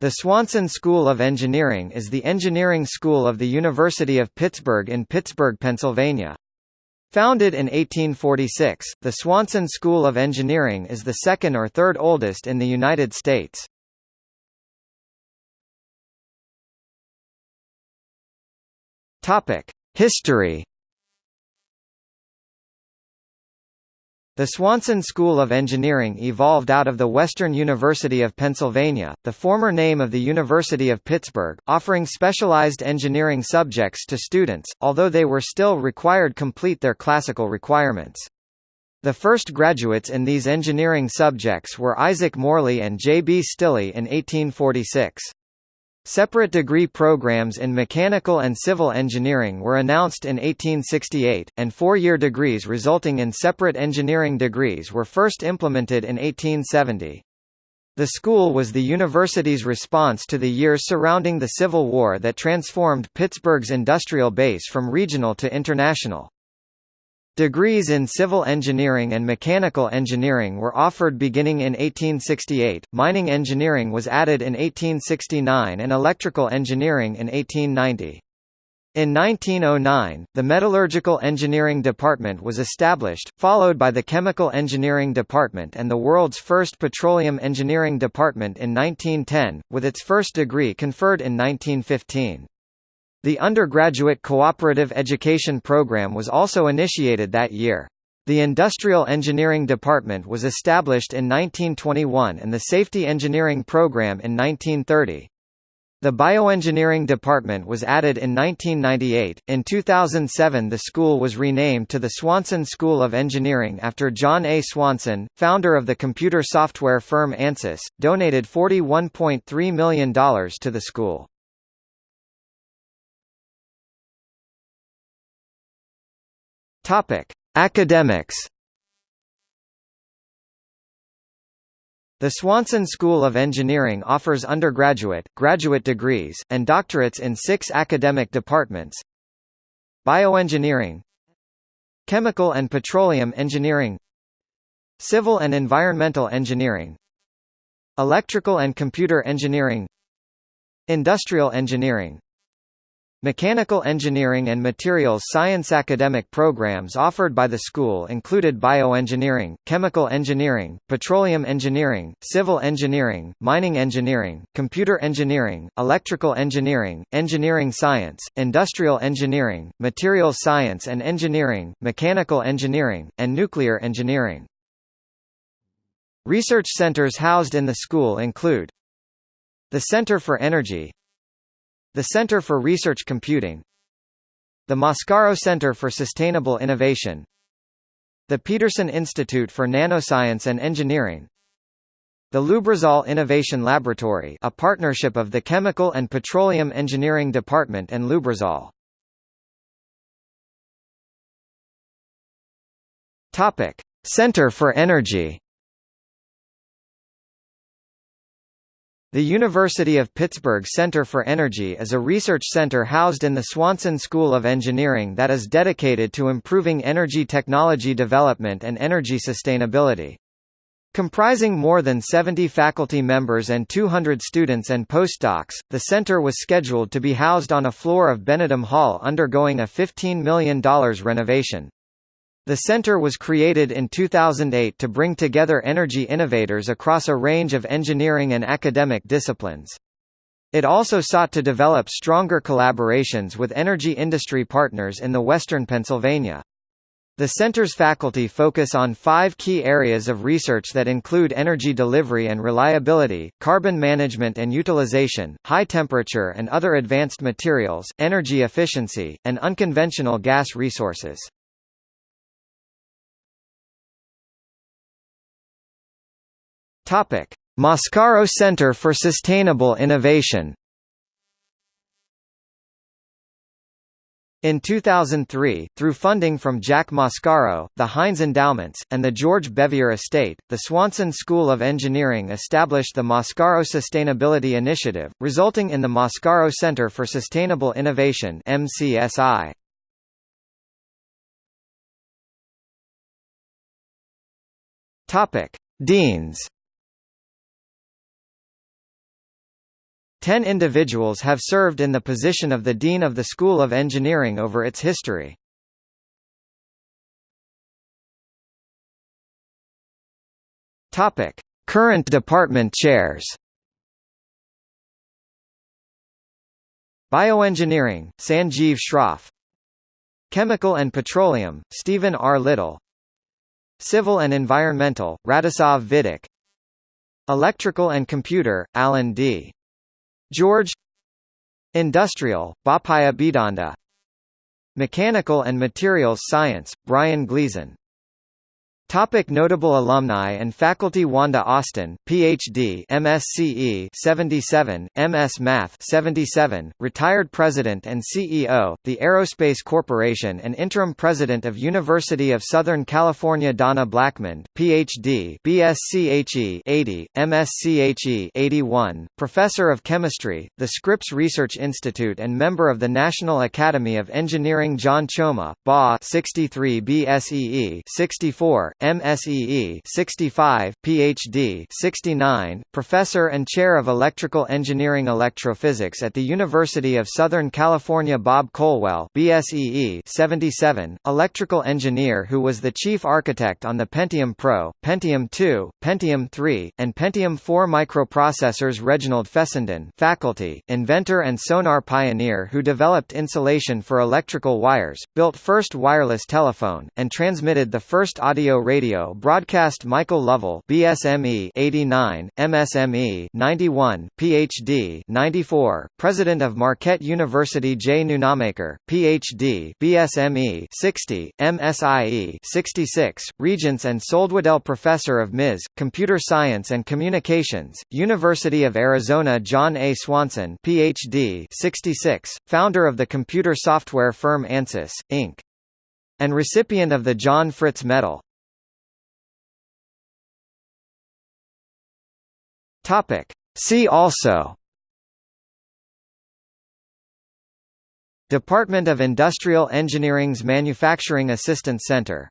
The Swanson School of Engineering is the engineering school of the University of Pittsburgh in Pittsburgh, Pennsylvania. Founded in 1846, the Swanson School of Engineering is the second or third oldest in the United States. History The Swanson School of Engineering evolved out of the Western University of Pennsylvania, the former name of the University of Pittsburgh, offering specialized engineering subjects to students, although they were still required complete their classical requirements. The first graduates in these engineering subjects were Isaac Morley and J. B. Stilley in 1846. Separate degree programs in mechanical and civil engineering were announced in 1868, and four-year degrees resulting in separate engineering degrees were first implemented in 1870. The school was the university's response to the years surrounding the Civil War that transformed Pittsburgh's industrial base from regional to international. Degrees in civil engineering and mechanical engineering were offered beginning in 1868, mining engineering was added in 1869 and electrical engineering in 1890. In 1909, the Metallurgical Engineering Department was established, followed by the Chemical Engineering Department and the world's first Petroleum Engineering Department in 1910, with its first degree conferred in 1915. The undergraduate cooperative education program was also initiated that year. The Industrial Engineering Department was established in 1921 and the Safety Engineering Program in 1930. The Bioengineering Department was added in 1998. In 2007, the school was renamed to the Swanson School of Engineering after John A. Swanson, founder of the computer software firm Ansys, donated $41.3 million to the school. Topic: Academics. The Swanson School of Engineering offers undergraduate, graduate degrees, and doctorates in six academic departments Bioengineering Chemical and Petroleum Engineering Civil and Environmental Engineering Electrical and Computer Engineering Industrial Engineering Mechanical engineering and materials science academic programs offered by the school included bioengineering, chemical engineering, petroleum engineering, civil engineering, mining engineering, computer engineering, electrical engineering, engineering science, industrial engineering, materials science and engineering, mechanical engineering, and nuclear engineering. Research centers housed in the school include the Center for Energy, the Center for Research Computing The Mascaro Center for Sustainable Innovation The Petersen Institute for Nanoscience and Engineering the Lubrizol Innovation Laboratory a partnership of the Chemical and Petroleum Engineering Department and Lubrizol. Topic. Center for Energy The University of Pittsburgh Center for Energy is a research center housed in the Swanson School of Engineering that is dedicated to improving energy technology development and energy sustainability. Comprising more than 70 faculty members and 200 students and postdocs, the center was scheduled to be housed on a floor of Benedum Hall undergoing a $15 million renovation. The center was created in 2008 to bring together energy innovators across a range of engineering and academic disciplines. It also sought to develop stronger collaborations with energy industry partners in the western Pennsylvania. The center's faculty focus on five key areas of research that include energy delivery and reliability, carbon management and utilization, high temperature and other advanced materials, energy efficiency, and unconventional gas resources. Topic: Mascaro Center for Sustainable Innovation. In 2003, through funding from Jack Mascaro, the Heinz Endowments, and the George Bevier Estate, the Swanson School of Engineering established the Mascaro Sustainability Initiative, resulting in the Mascaro Center for Sustainable Innovation MCSI. Topic: Deans Ten individuals have served in the position of the Dean of the School of Engineering over its history. Current department chairs. Bioengineering, Sanjeev Shroff. Chemical and Petroleum, Stephen R. Little. Civil and Environmental, Radisav Vidic. Electrical and Computer, Alan D. George Industrial, Bopaya Bidanda. Mechanical and Materials Science, Brian Gleeson Topic notable alumni and faculty Wanda Austin, Ph.D. MSCE 77, MS Math 77, retired President and CEO, the Aerospace Corporation and Interim President of University of Southern California Donna Blackmond, Ph.D. BSCHE 80, MSCHE 81, Professor of Chemistry, the Scripps Research Institute and member of the National Academy of Engineering John Choma, BA 63 BSEE 64, MSEE 65, PhD 69, Professor and Chair of Electrical Engineering Electrophysics at the University of Southern California Bob Colwell BSEE 77, Electrical Engineer who was the chief architect on the Pentium Pro, Pentium 2, Pentium 3, and Pentium 4 microprocessors Reginald Fessenden faculty, inventor and sonar pioneer who developed insulation for electrical wires, built first wireless telephone, and transmitted the first audio Radio broadcast Michael Lovell BSME 89, MSME 91, PhD 94, President of Marquette University J. Nunamaker, PhD BSME 60, MSIE 66, Regents and Soldwedel Professor of Ms. Computer Science and Communications, University of Arizona John A. Swanson PhD 66, founder of the computer software firm Ansys, Inc. and recipient of the John Fritz Medal. Topic. See also Department of Industrial Engineering's Manufacturing Assistance Center